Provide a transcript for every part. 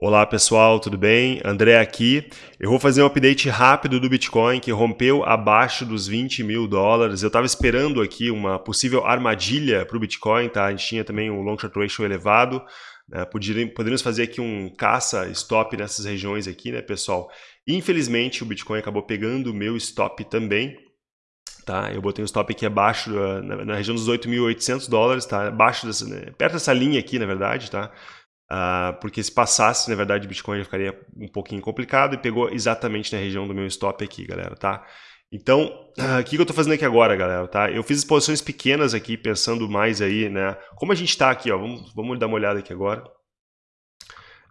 Olá pessoal, tudo bem? André aqui. Eu vou fazer um update rápido do Bitcoin que rompeu abaixo dos 20 mil dólares. Eu estava esperando aqui uma possível armadilha para o Bitcoin, tá? A gente tinha também um long short ratio elevado. Né? Poderíamos fazer aqui um caça stop nessas regiões aqui, né, pessoal? Infelizmente o Bitcoin acabou pegando o meu stop também. Tá, eu botei um stop aqui abaixo, na, na região dos 8.800 dólares, tá? Abaixo dessa, né? perto dessa linha aqui, na verdade, tá? Uh, porque se passasse, na verdade, Bitcoin ficaria um pouquinho complicado e pegou exatamente na região do meu stop aqui, galera, tá? Então, uh, o que eu estou fazendo aqui agora, galera, tá? Eu fiz exposições pequenas aqui, pensando mais aí, né? Como a gente está aqui, ó, vamos, vamos dar uma olhada aqui agora.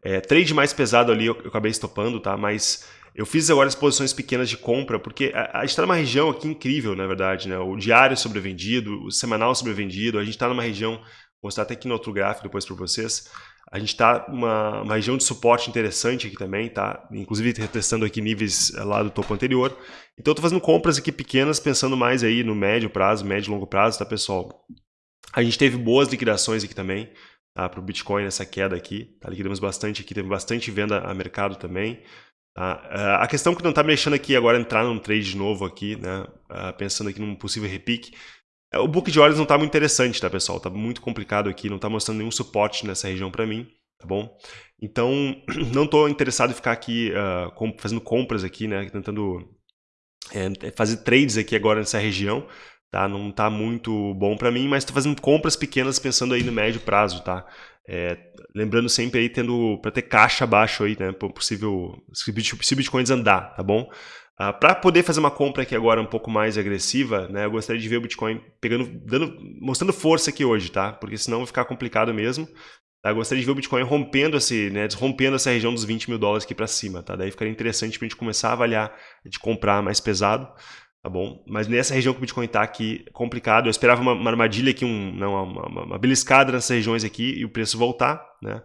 É, trade mais pesado ali eu, eu acabei estopando, tá? Mas eu fiz agora exposições pequenas de compra, porque a, a gente está numa região aqui incrível, na verdade, né? O diário sobrevendido, o semanal sobrevendido, a gente está numa região, vou mostrar até aqui no outro gráfico depois para vocês, a gente está numa uma região de suporte interessante aqui também, tá? Inclusive retestando aqui níveis eh, lá do topo anterior. Então eu estou fazendo compras aqui pequenas, pensando mais aí no médio prazo, médio e longo prazo, tá pessoal? A gente teve boas liquidações aqui também, tá? Para o Bitcoin nessa queda aqui, tá? Liquidamos bastante aqui, teve bastante venda a mercado também. Tá? Uh, a questão que não está me deixando aqui agora entrar num trade novo aqui, né? Uh, pensando aqui num possível repique, o book de ordens não está muito interessante, tá, pessoal? Está muito complicado aqui, não está mostrando nenhum suporte nessa região para mim, tá bom? Então, não estou interessado em ficar aqui uh, fazendo compras aqui, né? Tentando é, fazer trades aqui agora nessa região, tá? Não está muito bom para mim, mas estou fazendo compras pequenas pensando aí no médio prazo, tá? É, lembrando sempre aí tendo para ter caixa abaixo aí, né? Possível se Bitcoin andar, tá bom? Uh, ah, para poder fazer uma compra aqui agora um pouco mais agressiva, né, eu gostaria de ver o Bitcoin pegando, dando, mostrando força aqui hoje, tá? Porque senão vai ficar complicado mesmo. Tá? Eu gostaria de ver o Bitcoin rompendo, esse, né, rompendo essa região dos 20 mil dólares aqui para cima, tá? Daí ficaria interessante para a gente começar a avaliar de comprar mais pesado, tá bom? Mas nessa região que o Bitcoin está aqui complicado, eu esperava uma, uma armadilha aqui, um, não, uma, uma, uma beliscada nessas regiões aqui e o preço voltar, né?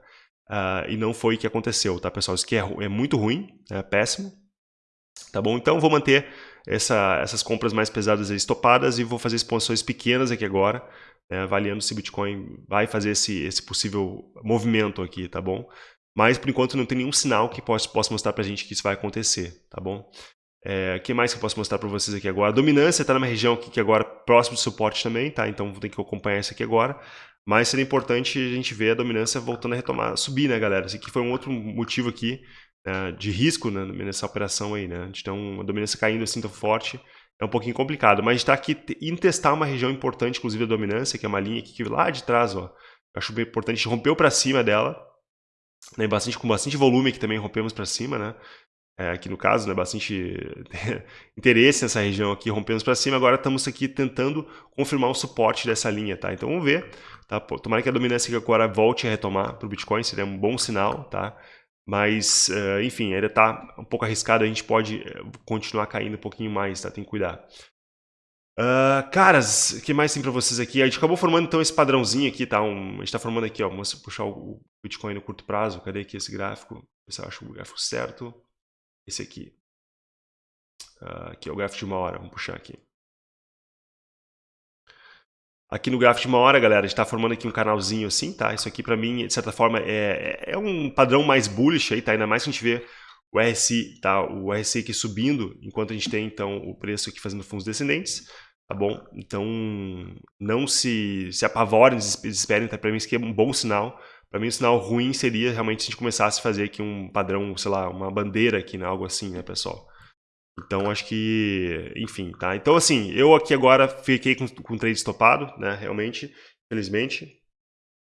Uh, e não foi o que aconteceu, tá, pessoal? Isso aqui é, é muito ruim, é péssimo, Tá bom? Então vou manter essa, essas compras mais pesadas estopadas e vou fazer exposições pequenas aqui agora, né, avaliando se o Bitcoin vai fazer esse, esse possível movimento aqui, tá bom? Mas por enquanto não tem nenhum sinal que possa, possa mostrar pra gente que isso vai acontecer, tá bom? É, que mais que eu posso mostrar para vocês aqui agora? A dominância está numa região aqui que agora próximo de suporte também, tá? Então vou ter que acompanhar isso aqui agora. Mas seria importante a gente ver a dominância voltando a retomar, subir, né, galera? Esse aqui foi um outro motivo aqui de risco né, nessa operação aí, né? Então, a dominância caindo assim tão forte é um pouquinho complicado. Mas a está aqui indo testar uma região importante, inclusive da dominância, que é uma linha aqui que lá de trás, ó. Acho bem importante, a rompeu para cima dela, né, bastante, com bastante volume que também rompemos para cima, né? É, aqui no caso, né, bastante interesse nessa região aqui, rompemos para cima, agora estamos aqui tentando confirmar o suporte dessa linha, tá? Então vamos ver, tá? Tomara que a dominância agora volte a retomar para o Bitcoin, seria um bom sinal, tá? Mas, uh, enfim, ainda está um pouco arriscado, a gente pode eh, continuar caindo um pouquinho mais, tá? Tem que cuidar. Uh, caras, o que mais tem para vocês aqui? A gente acabou formando então esse padrãozinho aqui, tá? Um, a gente está formando aqui, ó, vamos puxar o Bitcoin no curto prazo. Cadê aqui esse gráfico? Ver se eu acho o gráfico certo. Esse aqui. Uh, aqui é o gráfico de uma hora, vamos puxar aqui. Aqui no gráfico de uma hora, galera, a gente está formando aqui um canalzinho assim, tá? Isso aqui para mim, de certa forma, é, é um padrão mais bullish aí, tá? Ainda mais que a gente vê o RSI, tá? O RSI aqui subindo, enquanto a gente tem, então, o preço aqui fazendo fundos descendentes, tá bom? Então, não se, se apavorem, desesperem, tá? Para mim isso aqui é um bom sinal. Para mim, um sinal ruim seria realmente se a gente começasse a fazer aqui um padrão, sei lá, uma bandeira aqui, né? Algo assim, né, pessoal? Então, acho que, enfim, tá? Então, assim, eu aqui agora fiquei com, com o trade estopado, né, realmente, felizmente.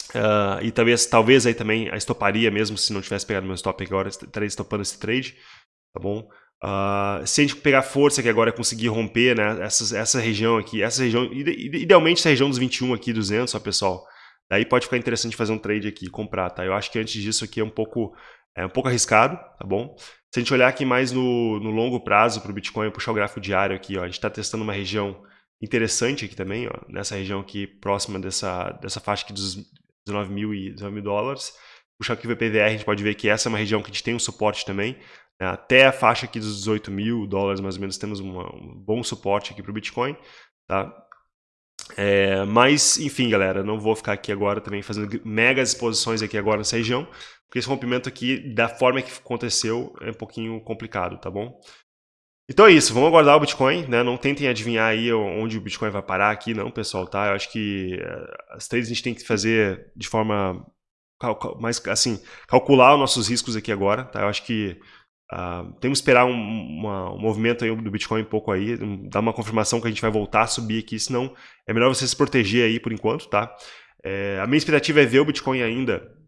Uh, e talvez, talvez aí também a estoparia, mesmo se não tivesse pegado meu stop agora, estaria estopando esse trade, tá bom? Uh, se a gente pegar força que agora é conseguir romper, né, essa, essa região aqui, essa região, idealmente essa região dos 21 aqui, 200, ó, pessoal, daí pode ficar interessante fazer um trade aqui, comprar, tá? Eu acho que antes disso aqui é um pouco, é um pouco arriscado, tá bom? Se a gente olhar aqui mais no, no longo prazo para o Bitcoin, puxar o gráfico diário aqui, ó, a gente está testando uma região interessante aqui também, ó, nessa região aqui próxima dessa, dessa faixa aqui dos 19 mil e 19 mil dólares. Puxar aqui o VPVR, a gente pode ver que essa é uma região que a gente tem um suporte também. Né? Até a faixa aqui dos 18 mil dólares, mais ou menos, temos uma, um bom suporte aqui para o Bitcoin. Tá? É, mas, enfim, galera, não vou ficar aqui agora também fazendo mega exposições aqui agora nessa região. Porque esse rompimento aqui, da forma que aconteceu, é um pouquinho complicado, tá bom? Então é isso, vamos aguardar o Bitcoin, né? Não tentem adivinhar aí onde o Bitcoin vai parar aqui, não, pessoal, tá? Eu acho que uh, as trades a gente tem que fazer de forma mais, assim, calcular os nossos riscos aqui agora, tá? Eu acho que uh, temos que esperar um, uma, um, movimento do Bitcoin um pouco aí, dar uma confirmação que a gente vai voltar a subir aqui, senão é melhor você se proteger aí por enquanto, tá? É, a minha expectativa é ver o Bitcoin ainda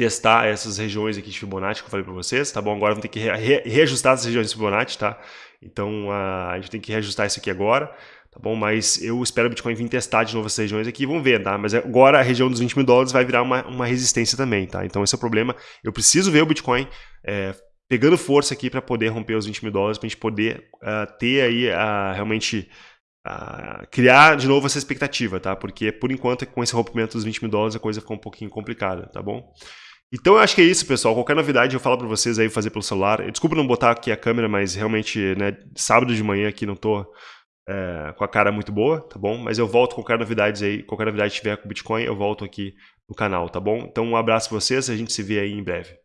testar essas regiões aqui de Fibonacci que eu falei para vocês, tá bom? Agora vamos ter que re reajustar essas regiões de Fibonacci, tá? Então a gente tem que reajustar isso aqui agora, tá bom? Mas eu espero o Bitcoin vir testar de novo essas regiões aqui, vamos ver, tá? Mas agora a região dos 20 mil dólares vai virar uma, uma resistência também, tá? Então esse é o problema. Eu preciso ver o Bitcoin é, pegando força aqui para poder romper os 20 mil dólares, para a gente poder uh, ter aí uh, realmente uh, criar de novo essa expectativa, tá? Porque por enquanto com esse rompimento dos 20 mil dólares a coisa ficou um pouquinho complicada, tá bom? Então eu acho que é isso, pessoal. Qualquer novidade eu falo para vocês aí fazer pelo celular. Desculpa não botar aqui a câmera, mas realmente, né, sábado de manhã aqui não tô é, com a cara muito boa, tá bom? Mas eu volto com qualquer novidade aí, qualquer novidade tiver com Bitcoin, eu volto aqui no canal, tá bom? Então um abraço pra vocês, a gente se vê aí em breve.